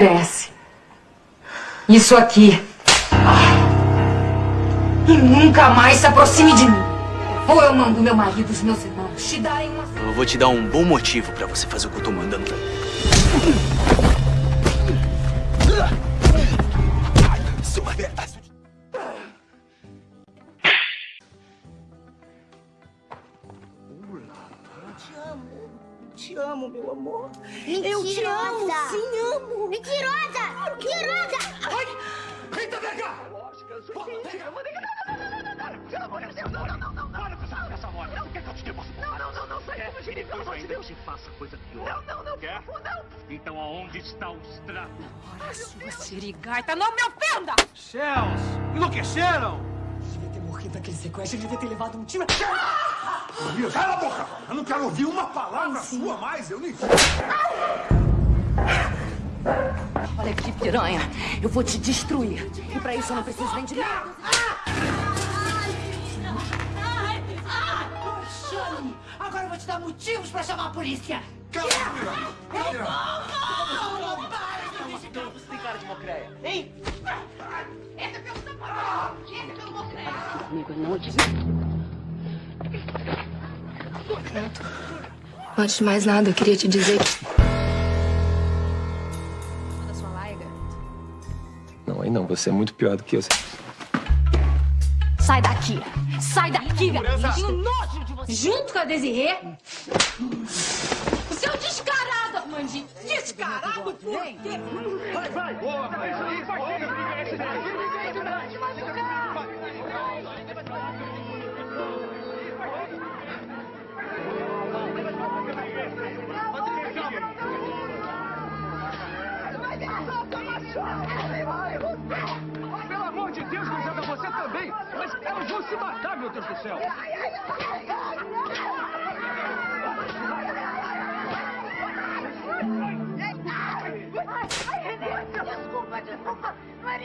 merece. Isso aqui. E nunca mais se aproxime de mim. Ou eu mando meu marido e os meus irmãos te darem uma... Eu vou te dar um bom motivo pra você fazer o que eu tô mandando te amo, meu amor. Mentirosa. Eu te amo, sim, amo. Mentirosa! Mentirosa! Ai! Eita, vem cá! Pelo amor de Deus, não, não, não, não, Para com essa, essa morte. Não, quer que eu te depois? Não, não, não, não, sai do Jiri, pelo amor de Deus. te faça coisa pior. Não, não, não, Quer? por favor, não. Então aonde está o extrato? Ora, sua sirigaita, não me ofenda! Céus! Enlouqueceram! Devia ter morrido naquele sequestro, devia ter levado um tiro. Amigo, cala a boca! Eu não quero ouvir uma palavra sua mais, eu nem... Olha aqui, piranha. Eu vou te destruir. E pra isso eu não preciso nem de nada. Chame! Agora eu vou te dar motivos pra chamar a polícia. Cala a boca! Não, não, para! Você tem cara de mocreia. Hein? Esse é pelo Samuel! Amigo, não te... Antes de mais nada, eu queria te dizer que... Da sua laiga. Não, aí não, você é muito pior do que eu. Sai daqui! Sai daqui, garoto! Tenho nojo de você! Junto com a Desirê? Por quê? Vai, vai! Boa, vai! Isso aí, vai! Pelo amor de Deus, Grisada, você também! Mas elas vão se matar, meu Deus do céu! Desculpa,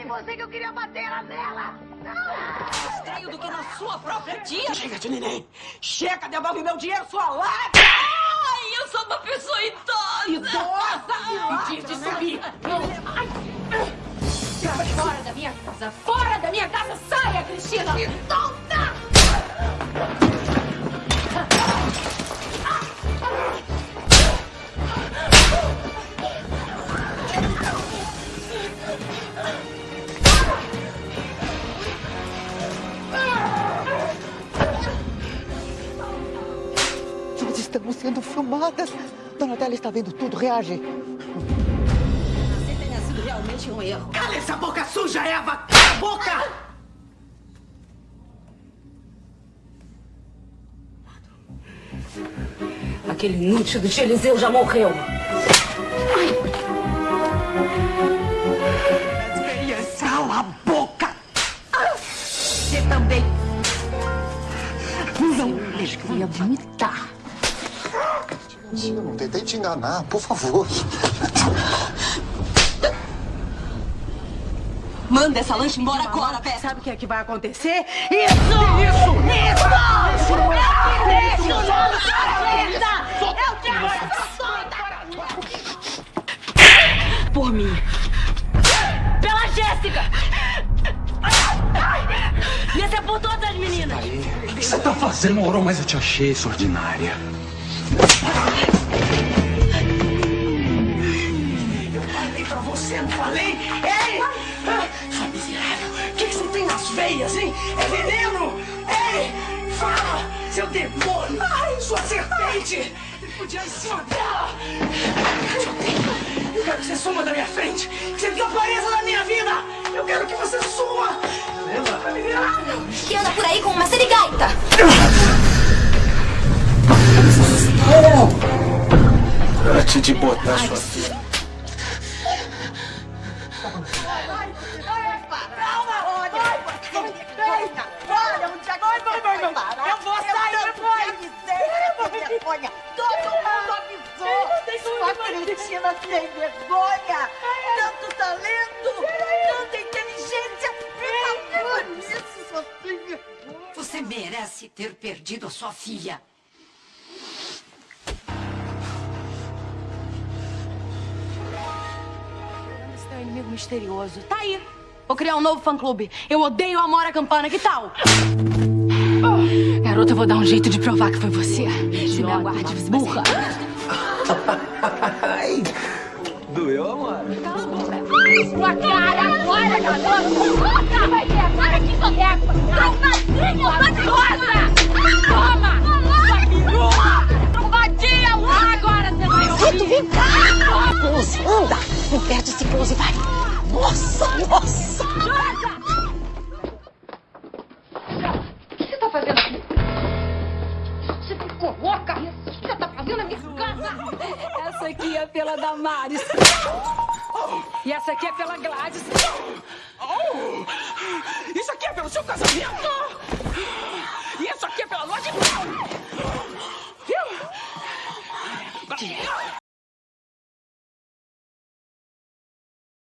em você que eu queria bater, era nela. Não! Estranho do que na sua própria tia. Chega de neném. Chega, devolve meu dinheiro, sua lata. Ai, eu sou uma pessoa idosa! Idosa! Impedir de subir! Ai. Fora da minha casa! Fora da minha casa! Saia, Cristina! Me estamos sendo filmadas. Donatella está vendo tudo. Reage. Você tenha sido realmente um erro. Cala essa boca suja, Eva! Cala a boca! Aquele inútil do Eliseu já morreu! Cala a boca! Você também. Não Queria vomitar! Eu não tentei te enganar, por favor. Manda essa lancha embora agora, Beth. Sabe o que é que vai acontecer? Isso! Isso! Isso! Eu te deixo solta! Eu te solta! Por mim. Pela Jéssica! Ia ser por todas as meninas! O que você tá fazendo, Aurora? Mas eu te achei, sua ordinária. Eu falei pra você, não falei? Ei! Ah, Sua miserável! O que, que você tem nas veias, hein? É veneno! Ei! Fala! Seu demônio! Ai, sua serpente! Ele podia ir em cima dela! Eu quero que você suma da minha frente! Que você desapareça da minha vida! Eu quero que você suma! Lembra? Miserável! Que anda por aí com uma serigaita. Antes de botar sua filha. Eu vou sair, foi. Sem vergonha. Todo mundo avisou. Sua Cristina sem vergonha. Tanto talento, tanta inteligência. Você merece ter perdido a sua filha. Inimigo misterioso. Tá aí. Vou criar um novo fã-clube. Eu odeio a Amora Campana. Que tal? Garota, eu vou dar um jeito de provar que foi você. Se me aguarde, você burra. Ai, doeu, amor? Cala a boca. Sua cara agora, garoto. Puta, vai ver. Para que soneca. Trombadinha horrorosa. Toma. Sua pirula. Trombadinha. Agora você vai ouvir. Vem cá! Anda! Não perde esse close, vai! Nossa, nossa! O que você tá fazendo aqui? Você? O que você tá fazendo na minha casa? Essa aqui é pela Damares. E essa aqui é pela Gladys. Isso aqui é pelo seu casamento!